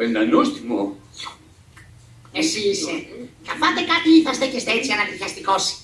πεντανόστιμο. Εσύ είσαι. Θα φάτε κάτι ή θα στέκεστε έτσι ανατριχιαστικός.